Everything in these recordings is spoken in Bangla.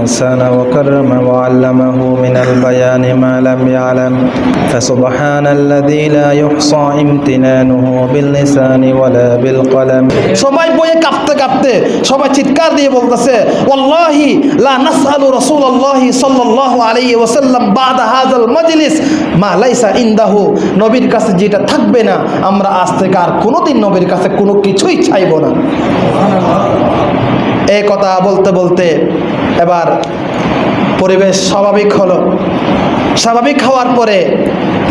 الإنسان وكرم وعلمه من البيان ما لم يعلم فسبحان الذي لا يحصى امتنانه باللسان ولا بالقلم সবাই বইয়ে কাঁপতে কাঁপতে সবাই চিৎকার দিয়ে বলতেছে ওয়াল্লাহি লা নাসআলু রাসূলুল্লাহি সাল্লাল্লাহু আলাইহি ওয়াসাল্লাম বাদা হাযাল মাজলিস মা লাইসা ইনদাহু নবীর কাছে যেটা থাকবে না আমরা আজ থেকে আর কোনোদিন নবীর কাছে কোনো কিছুই চাইবো না এই কথা বলতে বলতে এবার পরিবেশ স্বাভাবিক হলো। স্বাভাবিক হওয়ার পরে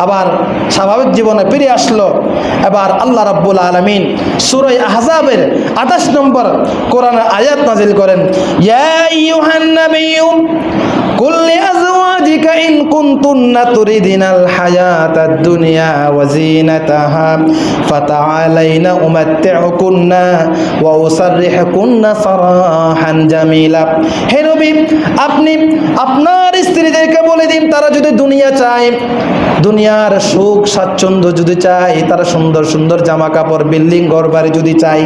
আবার স্বাভাবিক জীবনে ফিরে আসলো। এবার আল্লাহ রাব্বুল আলমিন সুরই আহজাবের আঠাশ নম্বর কোরআন আয়াত নাজিল করেন কুনতুন্না তুরিদিনাল হায়াতাদ দুনিয়া ওয়া জিনাতাহা ফাতাআলাইনা উমাত্তিউকুন্না ওয়া উসাররিহুকুন্না সারাহান জামিলা। হে আপনি আপনার স্ত্রীদেরকে বলে দিন, তারা যদি দুনিয়া চায়, দুনিয়ার সুখ স্বাচ্ছন্দ্য যদি চায়, তারা সুন্দর সুন্দর জামা কাপড় বিল্ডিং ঘর যদি চায়,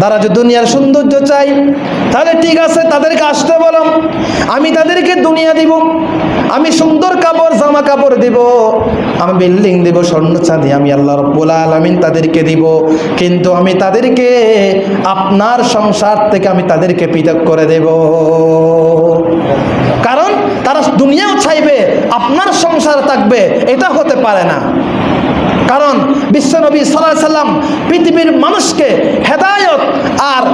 তারা যদি দুনিয়ার সৌন্দর্য চাই তাহলে ঠিক আছে, তাদেরকে আসতে বলো। আমি তাদেরকে দুনিয়া দিব, আমি সুন্দর কাপড়, জামা কাপড় দিব, আমি বিল্ডিং দিব, স্বর্ণ চাঁদি, আমি আল্লাহ রব্বুল আলমিন তাদেরকে দিব। কিন্তু আমি তাদেরকে আপনার সংসার থেকে আমি তাদেরকে পৃথক করে দেব। কারণ তারা দুনিয়াও চাইবে, আপনার সংসার থাকবে, এটা হতে পারে না। কারণ বিশ্বনবী সাল্লাহ সাল্লাম পৃথিবীর মানুষকে হেদায়ত আর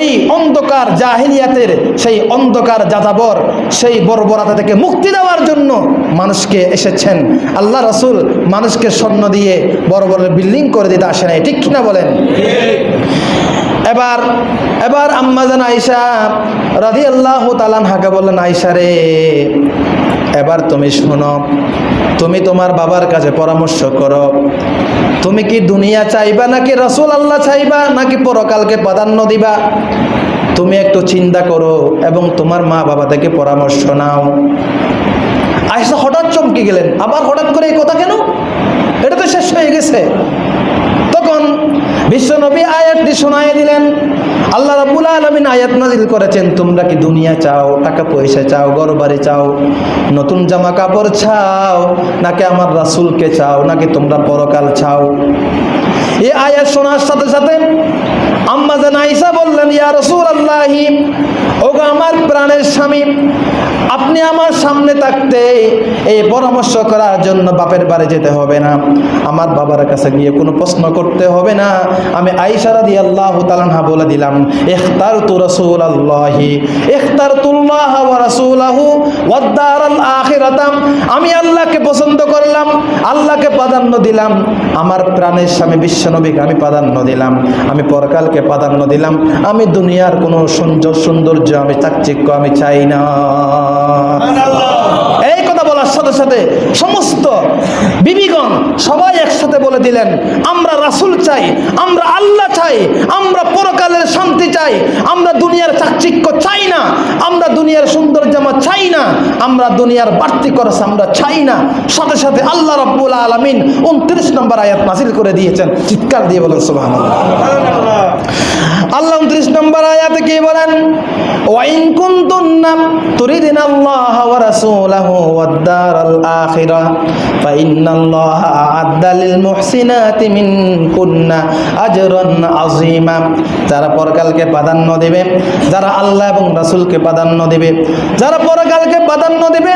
এই অন্ধকার জাহিলিয়াতের সেই অন্ধকার যাযাবর, সেই বর্বরতা থেকে মুক্তি দেওয়ার জন্য মানুষকে এসেছেন। আল্লাহ রসুল মানুষকে স্বর্ণ দিয়ে বড় বড় বিল্ডিং করে দিতে আসে নাই, ঠিক কিনা বলেন? এবার এবার আম্মাজান আইসা রাধি আল্লাহ তালান হাকে বললেন আইসা রে এবার তুমি শোনো, তুমি তোমার বাবার কাছে পরামর্শ করো। তুমি কি দুনিয়া চাইবা নাকি রসুল আল্লাহ চাইবা, নাকি পরকালকে প্রাধান্য দিবা? তুমি একটু চিন্তা করো এবং তোমার মা বাবা থেকে পরামর্শ নাও। আয়সা হঠাৎ চমকে গেলেন। আবার হঠাৎ করে এই কথা কেন? এটা তো শেষ হয়ে গেছে। বিশ্বনবী আয়াতটি শোনায় দিলেন। আল্লাহ রাবুল আলমিন আয়াত নাজিল করেছেন, তোমরা কি দুনিয়া চাও, টাকা পয়সা চাও ঘর বাড়ি চাও, নতুন জামা কাপড় চাও, নাকি আমার রাসুলকে চাও, নাকি তোমরা পরকাল চাও? এই আয়াত শোনার সাথে সাথে আম্মা জান আইসা বললেন, ইয়া রসুল ওগো আমার প্রাণের স্বামী, আপনি আমার সামনে থাকতে এই পরামর্শ করার জন্য বাপের বাড়ি যেতে হবে না। আমার বাবার কাছে গিয়ে কোনো প্রশ্ন করতে হবে না। আমি আইসারা দিয়ে আল্লাহ বলে দিলাম এখতার তু রসুল আল্লাহি এখতার তুল্লাহ আমি আল্লাহকে পছন্দ করলাম, আল্লাহকে প্রাধান্য দিলাম। আমার প্রাণের স্বামী বিশ্বনবীকে আমি প্রাধান্য দিলাম। আমি পরকালকে প্রাধান্য দিলাম। আমি দুনিয়ার কোনো সুন্দর সৌন্দর্য, আমি চাকচিক্য আমি চাই না। বলার সাথে সাথে সমস্ত বিবিগণ সবাই একসাথে বলে দিলেন, আমরা রাসুল চাই, আমরা আল্লাহ চাই, আমরা পরকালের শান্তি চাই, আমরা দুনিয়ার চাকচিক্য চাই না, আমরা দুনিয়ার সুন্দর জামা চাই না, আমরা দুনিয়ার বাড়তি খরচ আমরা চাই না। সাথে সাথে আল্লাহ রব্বুল আলমিন উনত্রিশ নম্বর আয়াত নাসিল করে দিয়েছেন। চিৎকার দিয়ে বলেন সুবাহ আল্লাহ উনত্রিশ নম্বর আয়াতে কি বলেন? ওয়াইন আজরান যারা পরকালকে প্রাধান্য দেবে, যারা আল্লাহ এবং প্রাধান্য দেবে, যারা পরকালকে প্রাধান্য দেবে,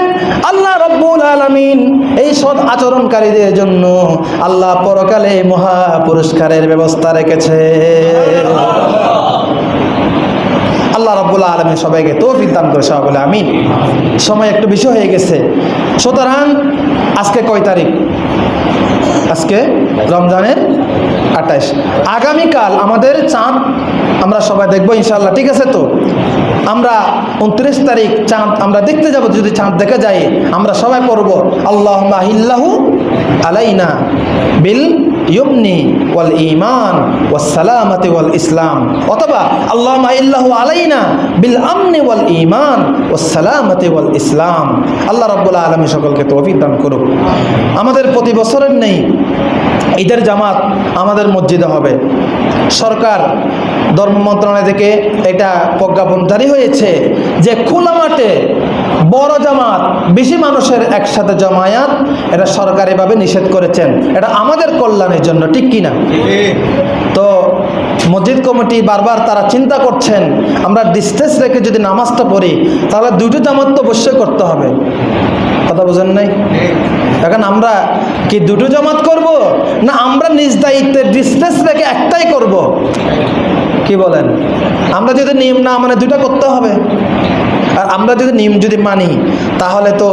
আল্লাহ রব্বুল আলামিন এই সৎ আচরণকারীদের জন্য আল্লাহ পরকালে মহা পুরস্কারের ব্যবস্থা রেখেছে। আল্লাহ রব্বুল্লাহ আলমী সবাইকে তৌফিক দান করে, সবাই বলে আমি সময় একটু বেশি হয়ে গেছে। সুতরাং, আজকে কয় তারিখ? আজকে রমজানের আঠাশ আগামীকাল আমাদের চাঁদ আমরা সবাই দেখব ইনশাল্লাহ ঠিক আছে তো? আমরা উনত্রিশ তারিখ চাঁদ, আমরা দেখতে যাব, যদি চাঁদ দেখা যায়, আমরা সবাই পড়ব আল্লাহ আলাইনা বিল ইউমনি ওয়াল ইমান ওয়াস সালামাতি ওয়াল ইসলাম। অথবা আল্লাহ মাহিল্লাহু আলাইনা বিল আমনি ওয়াল ইমান ওয়াস সালামাতি ওয়াল ইসলাম। আল্লাহ রাব্বুল আলামিন সকলকে তৌফিক দান করুক। আমাদের প্রতি বছরের নেই, ঈদের জামাত আমাদের মসজিদে হবে। সরকার, ধর্ম মন্ত্রণালয় থেকে এটা প্রজ্ঞাপন জারি হয়েছে যে খোলা মাঠে বড় জামাত, বেশি মানুষের একসাথে জমায়াত, এটা সরকারিভাবে নিষেধ করেছেন। এটা আমাদের কল্যাণের জন্য, ঠিক কিনা? তো মসজিদ কমিটি বারবার তারা চিন্তা করছেন, আমরা ডিস্টেন্স রেখে যদি নামাজটা পড়ি, তাহলে দুটো জামাত তো অবশ্যই করতে হবে। কথা বোঝেন নাই? এখন আমরা কি দুটো জামাত করব, না আমরা নিজ দায়িত্বে ডিস্টেন্স রেখে একটাই করব? কি বলেন? আমরা যদি নিয়ম না মানে দুটা করতে হবে। আর আমরা যদি নিয়ম যদি মানি, তাহলে তো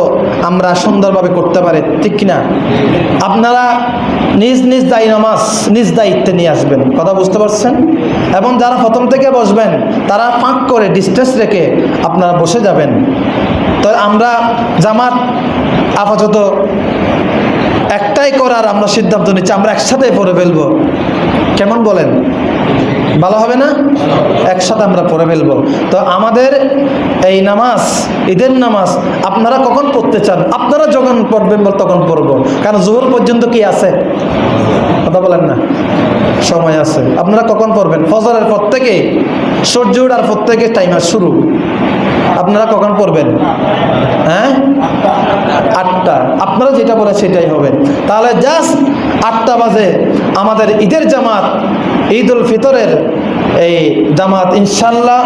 আমরা সুন্দরভাবে করতে পারি, ঠিক কিনা? আপনারা নিজ নিজ দায়ী নামাজ নিজ দায়িত্বে নিয়ে আসবেন, কথা বুঝতে পারছেন? এবং যারা প্রথম থেকে বসবেন, তারা ফাঁক করে ডিস্টেন্স রেখে আপনারা বসে যাবেন। তো আমরা জামাত আপাতত একটাই করার আমরা সিদ্ধান্ত নিচ্ছি, আমরা একসাথে পড়ে ফেলব। কেমন বলেন? ভালো হবে না? একসাথে আমরা পড়ে ফেলব। তো আমাদের এই নামাজ, ঈদের নামাজ, আপনারা কখন পড়তে চান? আপনারা যখন পড়বেন বল তখন পড়ব। কারণ জোহর পর্যন্ত কি আছে? কথা বলেন না। সময় আছে। আপনারা কখন পড়বেন? ফজরের পর থেকে, সূর্য ওঠার পর থেকে টাইমার শুরু। আপনারা কখন পড়বেন? হ্যাঁ? আটটা। আপনারা যেটা বলে সেটাই হবে। তাহলে জাস্ট আটটা বাজে আমাদের ঈদের জামাত ঈদ উল ফিতরের এই জামাত ইনশাল্লাহ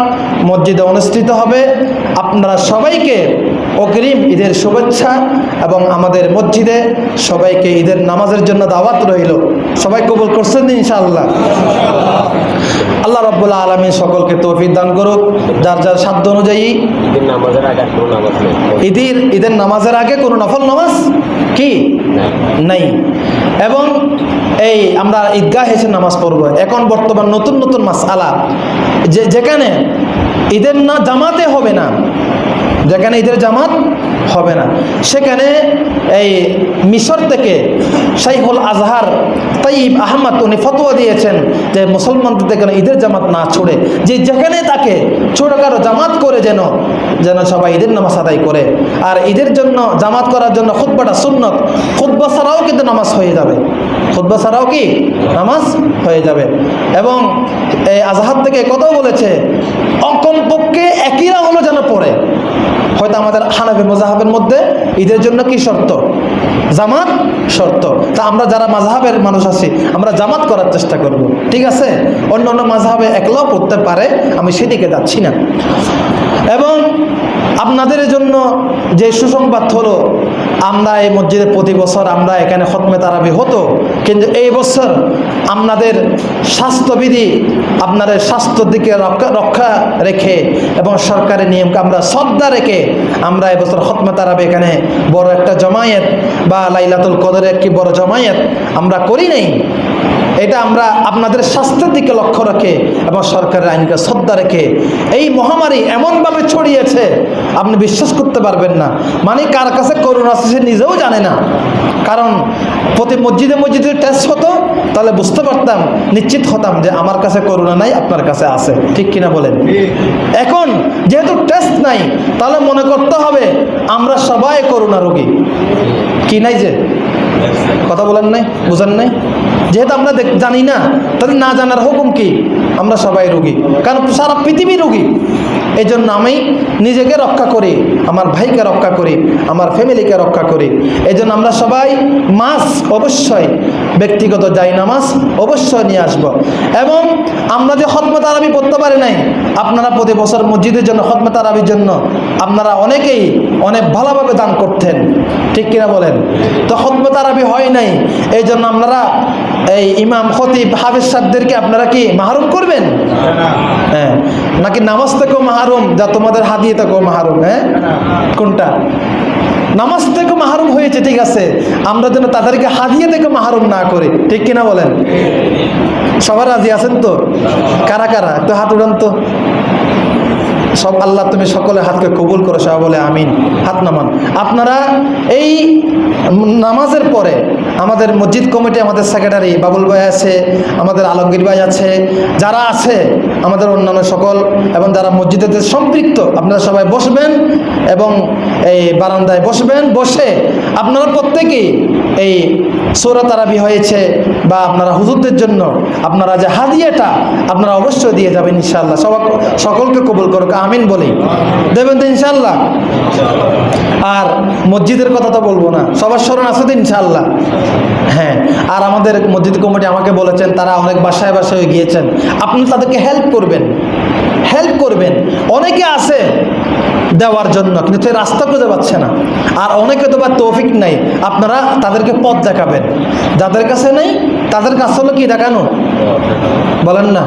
মসজিদে অনুষ্ঠিত হবে। আপনারা সবাইকে অগ্রিম ঈদের শুভেচ্ছা এবং আমাদের মসজিদে সবাইকে ঈদের নামাজের জন্য দাওয়াত রইল। সবাই কবুল করছেন তো ইনশাআল্লাহ? আল্লাহ রব্বুল্লাহ আলমী সকলকে তৌফিক দান করুক। যার যার সাধ্য অনুযায়ী ঈদের ঈদের নামাজের আগে কোনো নফল নামাজ কি। নেই। এবং এই আমরা ঈদগাহ এসে নামাজ পড়ব। এখন বর্তমান নতুন নতুন মাস আলা যে যেখানে ঈদের না জামাতে হবে না, যেখানে ঈদের জামাত হবে না, সেখানে এই মিশর থেকে শাইখুল আজহার তাইব আহমদ, উনি ফতোয়া দিয়েছেন যে মুসলমানদের থেকে ঈদের জামাত না ছোড়ে, যে যেখানে তাকে ছোটখাটো জামাত করে যেন যেন সবাই ঈদের নামাজ আদায় করে। আর ঈদের জন্য, জামাত করার জন্য খুদ্বাটা সুন্নত। খুদ্া ছাড়াও কিন্তু নামাজ হয়ে যাবে। খুদ্া ছাড়াও কি? নামাজ হয়ে যাবে। এবং এই আজহার থেকে কথাও বলেছে, অকমপক্ষে একইরা হলো যেন পড়ে আমাদের হানাফি মজাহাবের মধ্যে, ঈদের জন্য কি শর্ত? জামাত শর্ত। তা আমরা যারা মাঝহাবের মানুষ আছি, আমরা জামাত করার চেষ্টা করব। ঠিক আছে? অন্য অন্য মাঝহাবে একলাও পড়তে পারে, আমি সেদিকে যাচ্ছি না। এবং আপনাদের জন্য যে সুসংবাদ হলো আমরা এই মসজিদে প্রতি বছর আমরা এখানে খতমে তারাবি হতো। কিন্তু এই বছর আপনাদের স্বাস্থ্যবিধি, আপনাদের স্বাস্থ্যের দিকে রক্ষা রেখে এবং সরকারের নিয়মকে আমরা শ্রদ্ধা রেখে আমরা এবছর খতমে তারাবি এখানে বড় একটা জমায়েত বা লাইলাতুল কদরের একটি বড় জমায়েত আমরা করি নাই। এটা আমরা আপনাদের স্বাস্থ্যের দিকে লক্ষ্য রেখে এবং সরকারের আইনকে শ্রদ্ধা রেখে এই মহামারী এমনভাবে ছড়িয়েছে, আপনি বিশ্বাস করতে পারবেন না। মানে কার কাছে করোনা আছে সে নিজেও জানে না। কারণ প্রতি মসজিদে মসজিদে টেস্ট হতো, তাহলে বুঝতে পারতাম, নিশ্চিত হতাম যে আমার কাছে করোনা নাই, আপনার কাছে আছে। ঠিক কিনা বলেন? এখন যেহেতু টেস্ট নাই, তাহলে মনে করতে হবে আমরা সবাই করোনা রোগী। কি নাই যে? কথা বলেন নাই, বুঝেন নাই? যেহেতু আমরা জানি না তাদের না জানার হুকুম কি? আমরা সবাই রুগী। কারণ সারা পৃথিবী রুগী। এই জন্য আমি নিজেকে রক্ষা করি, আমার ভাইকে রক্ষা করি, আমার ফ্যামিলিকে রক্ষা করি। এই আমরা সবাই মাস অবশ্যই ব্যক্তিগত যাই নামাজ অবশ্যই নিয়ে আসব। এবং আমরা যে খতমে তারাবি পড়তে পারি নাই, আপনারা প্রতি বছর মসজিদের জন্য খতমে তারাবির জন্য আপনারা অনেকেই অনেক ভালোভাবে দান করতেন। ঠিক কিনা বলেন? তো খতমে তারাবি হয় নাই এই জন্য আপনারা এই ইমাম, খতিব, হাফিজ সাহেবদেরকে আপনারা কি মাহরুম করবেন? হ্যাঁ নাকি নামাজ থেকেও মাহরুম, যা তোমাদের হাদিয়ে থেকেও মাহরুম হ্যাঁ? কোনটা? নামাজ থেকে মাহরুম হয়েছে, ঠিক আছে। আমরা যেন তাদেরকে হাদিয়া থেকে মাহরুম না করি, ঠিক কিনা বলেন? সবার রাজি আছেন তো? কারা কারা? একটু হাত উড়ান তো। সব আল্লাহ তুমি সকলের হাতকে কবুল করো, সবাই বলে আমিন। হাত নামান। আপনারা এই নামাজের পরে আমাদের মসজিদ কমিটি, আমাদের সেক্রেটারি বাবুল ভাই আছে, আমাদের আলমগীর ভাই আছে, যারা আছে আমাদের অন্যান্য সকল এবং যারা মসজিদে সম্পৃক্ত, আপনারা সবাই বসবেন এবং এই বারান্দায় বসবেন। বসে আপনারা প্রত্যেকেই এই সৌরা তারাবি হয়েছে বা আপনারা হুজুরদের জন্য আপনারা যে হাদিয়াটা আপনারা অবশ্যই দিয়ে যাবেন ইনশাল্লাহ সবাই সকলকে কবুল করুক, আমিন বলি। দেবেন তো ইনশাল্লাহ আর মসজিদের কথা তো বলব না, সবার স্মরণ আছে তো ইনশাল্লাহ হ্যাঁ আর আমাদের মসজিদ কমিটি আমাকে বলেছেন, তারা অনেক বাসায় বাসায় গিয়েছেন। আপনি তাদেরকে হেল্প করবেন হেল্প করবেন। অনেকে আছে দেওয়ার জন্য, কিন্তু রাস্তা খুঁজে পাচ্ছে না। আর অনেকে তো বা তৌফিক নাই, আপনারা তাদেরকে পথ দেখাবেন। যাদের কাছে নেই, তাদের কাছে হলো কি দেখানো? বলেন না।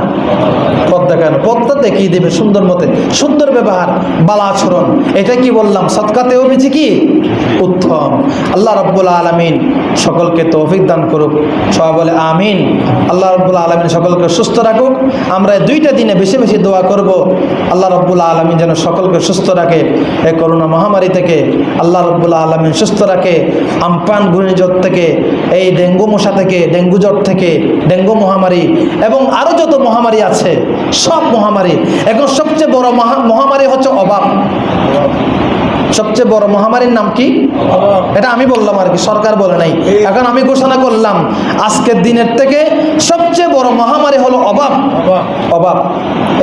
পথ দেখানো পথটা দেখিয়ে দেবে সুন্দর মতে? সুন্দর ব্যবহার, বালা আচরণ, এটা কি বললাম? সৎকাতেও বেশি কি? উত্তম। আল্লাহ রব্বুল আলমিন সকলকে তৌফিক দান করুক। সবাই বলে আমিন। আল্লাহ রব্বুল আলমিন সকলকে সুস্থ রাখুক। আমরা দুইটা দিনে বেশি বেশি দোয়া করব। আল্লাহ রব্বুল আলমিন যেন সকলকে সুস্থ রাখে। এই করোনা মহামারী থেকে আল্লাহ রব্বুল আলমিন সুস্থ রাখে। আমপান ঘূর্ণিঝড় থেকে, এই ডেঙ্গু মশা থেকে, ডেঙ্গু জ্বর থেকে, ডেঙ্গু মহামারী এবং আরও যত মহামারী আছে সব মহামারী। এখন সবচেয়ে বড় মহামারী হচ্ছে অভাব সবচেয়ে বড় মহামারীর নাম কি? এটা আমি বললাম আর কি সরকার বলে নাই। এখন আমি ঘোষণা করলাম আজকের দিনের থেকে সবচেয়ে বড় মহামারী হলো অভাব অভাব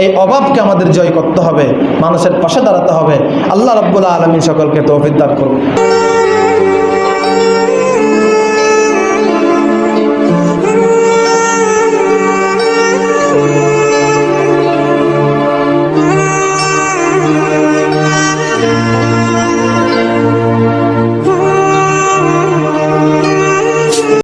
এই অভাবকে আমাদের জয় করতে হবে মানুষের পাশে দাঁড়াতে হবে। আল্লাহ রব্বুল আলমী সকলকে তৌফিক দান করুন।